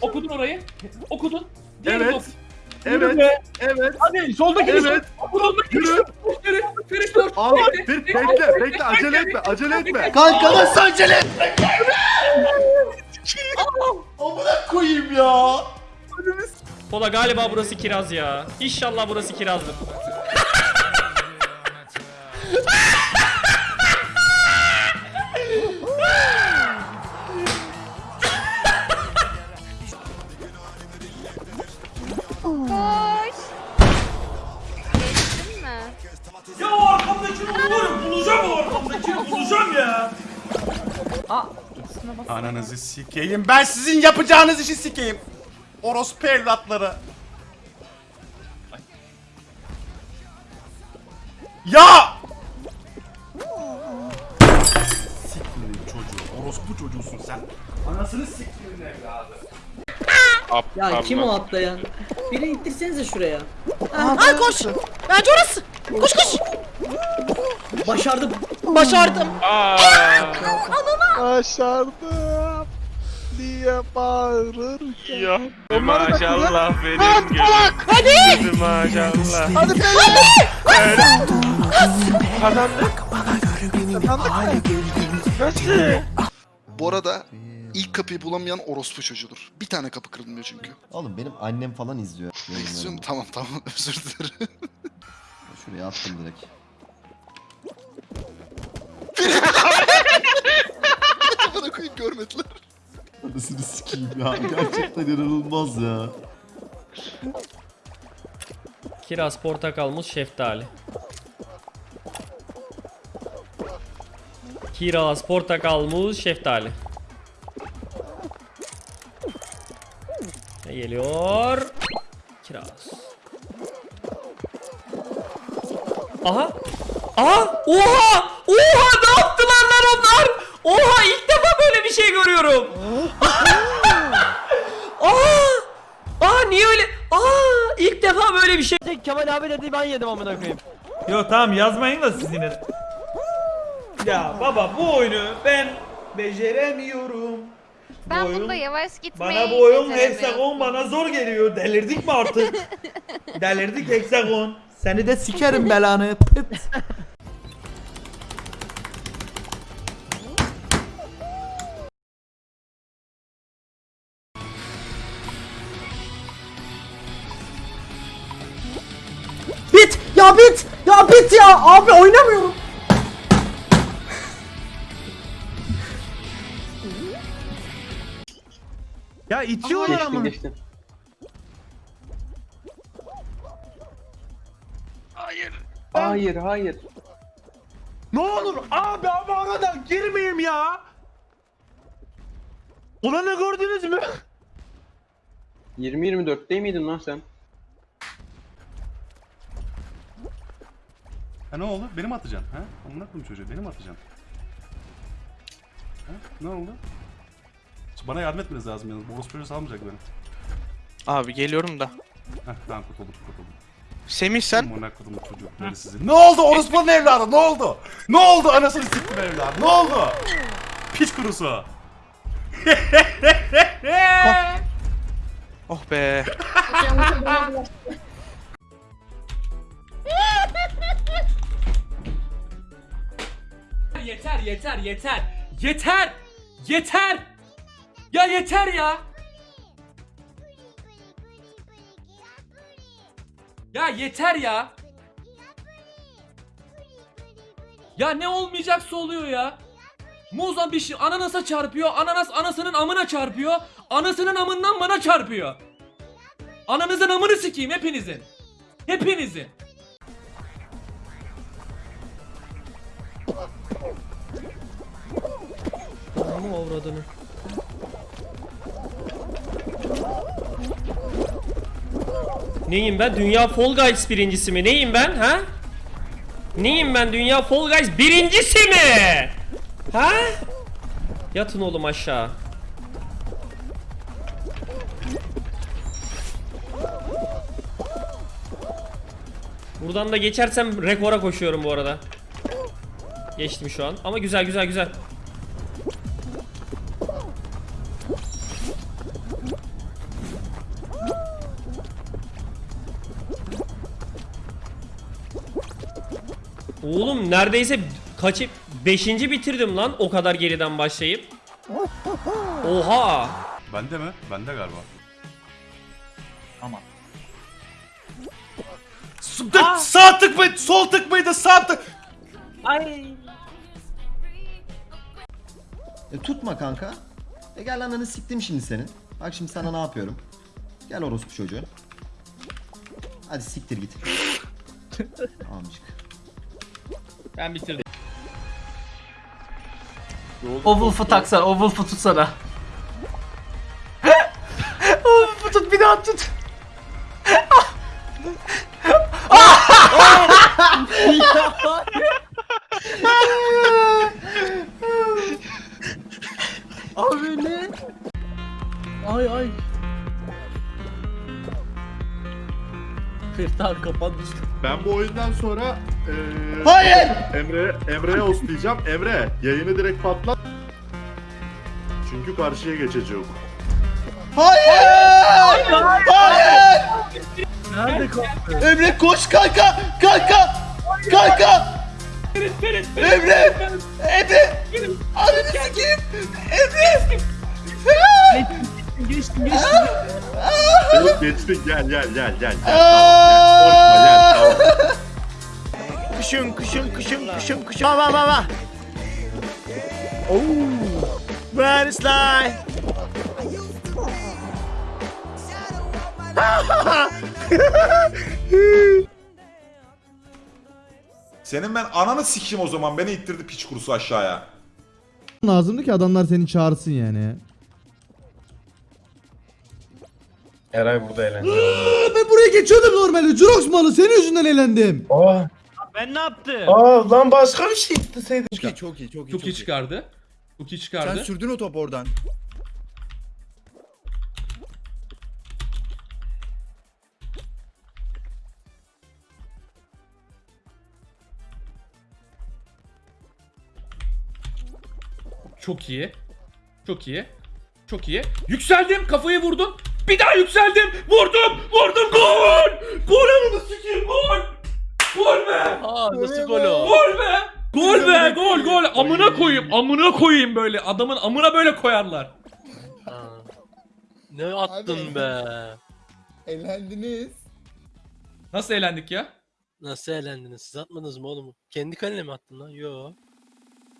Okudun orayı. Okudun. Diğerini Evet. oku. Evet. Evet. Hadi soldaki Evet. Soldaki Yürü. Yürü. Ferit dur. Al. Bir bekle, bekle. Bekle. Acele etme. Acele etme. Kanka nasıl acele etme? Amına koyayım ya. Pola galiba burası kiraz ya. İnşallah burası kirazdır. Koş. Geçtin mi? Ya o arkamdakini bulurum. Bulacağım o arkamdakini. Bulacağım ya. Ananızı sikeyim. Ben sizin yapacağınız işi sikeyim. Orospu evlatları. Ya! Siktirin çocuğu. Orospu çocuğusun sen. Anasını siktirin evladı. Ya kim o atlayan? Biri ittirsenize şuraya. Ay koş. Bence orası. Koş koş. Başardım. Başardım. Başardım diye bağırırken. Ya maşallah benim gülüm. Hadi. Maşallah. Hadi be! Kazandık. Nasıl? Bu arada ilk kapıyı bulamayan orospu çocuğudur. Bir tane kapı kırılmıyor çünkü. Oğlum benim annem falan izliyor. İzliyorum tamam tamam özür dilerim. Şuraya attım direkt. Bana koyup görmediler. Anasını sikeyim ya. Gerçekten inanılmaz ya. Kiraz, portakal, muz, şeftali. Kiraz, portakal, muz, şeftali. Geliyor? Kiraz. Aha! Aha! Oha! Oha! Ne yaptılar lan onlar? Oha! ilk defa böyle bir şey görüyorum. Aa! Aa niye öyle? Aa! ilk defa böyle bir şey. Kemal abi dedi ben yedim amına koyayım. Yok tamam yazmayın da siz yine. Ya baba bu oyunu ben beceremiyorum. Ben oyun- bunda yavaş gitmeyi Bana bu oyun hexagon bana zor geliyor. Delirdik mi artık? Delirdik hexagon. Seni de sikerim belanı. Pıt. Bit. Ya bit. Ya bit ya. Abi oynamıyorum. Ya itiyorlar ama. Hayır hayır. Ne olur abi ama aradan girmeyeyim ya. Ulanı gördünüz mü? 20-24 değil miydin lan sen? Ha ne oldu? Benim atacaksın. Ha? Koyayım çocuğu. Benim atacaksın. Ha? Ne oldu? Bana yardım etmeniz lazım yalnız. Boros çocuğu salmayacak beni. Abi geliyorum da. Heh tamam kurtulduk kurtulduk. Semih sen Amına koydum çocukları sizi. Ne oldu orospunun evladı? Ne oldu? Ne oldu anasını siktim evladı? Ne oldu? Piç kurusu. Oh be. Yeter yeter yeter. Yeter. Yeter. Ya yeter ya. Ya yeter ya. Ya ne olmayacaksa oluyor ya. Muzan bir şey ananasa çarpıyor. Ananas anasının amına çarpıyor. Anasının amından bana çarpıyor. Ananızın amını sikeyim hepinizin. Hepinizin. Ama avradını. Neyim ben? Dünya Fall Guys birincisi mi? Neyim ben? Ha? Neyim ben? Dünya Fall Guys birincisi mi? Ha? Yatın oğlum aşağı. Buradan da geçersem rekora koşuyorum bu arada. Geçtim şu an. Ama güzel güzel güzel. Oğlum neredeyse kaçıp 5. bitirdim lan o kadar geriden başlayıp. Oha. Bende mi? Bende galiba. Tık, sağ tık mıydı? Sol tık mıydı? Sağ tık. E, tutma kanka. E gel ananı siktim şimdi senin. Bak şimdi sana ne yapıyorum. Gel orospu çocuğu. Hadi siktir git. Amcık. Ben bitirdim. O Wolf'u taksana, o Wolf'u tutsana. o Wolf'u tut, bir daha tut. Abi ne? Ay ay. Firtar kapan düştü. Ben bu oyundan sonra eee Hayır! Emre Emre'ye oslayacağım. Emre yayını direkt patlat. Çünkü karşıya geçeceğim. Hayır! Hayır! Nerede kaldı? Emre koş kanka! Kanka! Kanka! Emre! Emre! Ananı sikeyim! Emre! Geçtim geçtim. Gelip geçtik gel gel gel gel. gel. Tamam, gel. Korkma gel tamam. Kışın kışın kışın kışın kışın. Baba baba. Oh. Where is life? Senin ben ananı sikeyim o zaman. Beni ittirdi piç kurusu aşağıya. lazımdı ki adamlar seni çağırsın yani. Eray burada eğlendi. ben buraya geçiyordum normalde. Jurox malı senin yüzünden eğlendim. Ben ne yaptım? Aa lan başka bir şey isteseydim. Çok iyi çok iyi çok iyi. Çok iyi çıkardı. Çok iyi çıkardı. sürdün o topu oradan. Çok iyi. Çok iyi. Çok iyi. Yükseldim. Kafayı vurdum. Bir daha yükseldim. Vurdum. Vurdum. Gol. Gol ananı sikeyim. Gol. Gol be. Aa nasıl gol o? Gol be. Gol be. Gol gol. Amına koyayım. Amına koyayım böyle. Adamın amına böyle koyarlar. Ne attın be? Eğlendiniz. Nasıl eğlendik ya? Nasıl eğlendiniz? Siz atmadınız mı oğlum? Kendi kalene mi attın lan? Yo.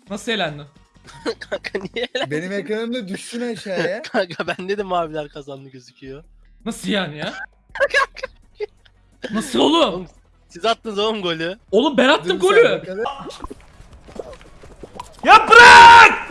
Nasıl eğlendin? Kanka niye eğlendin? Benim ekranımda düşsün aşağıya. Kanka bende de maviler kazandı gözüküyor. Nasıl yani ya? Nasıl oğlum? Siz attınız oğlum golü. Oğlum ben attım golü. Ya bırak!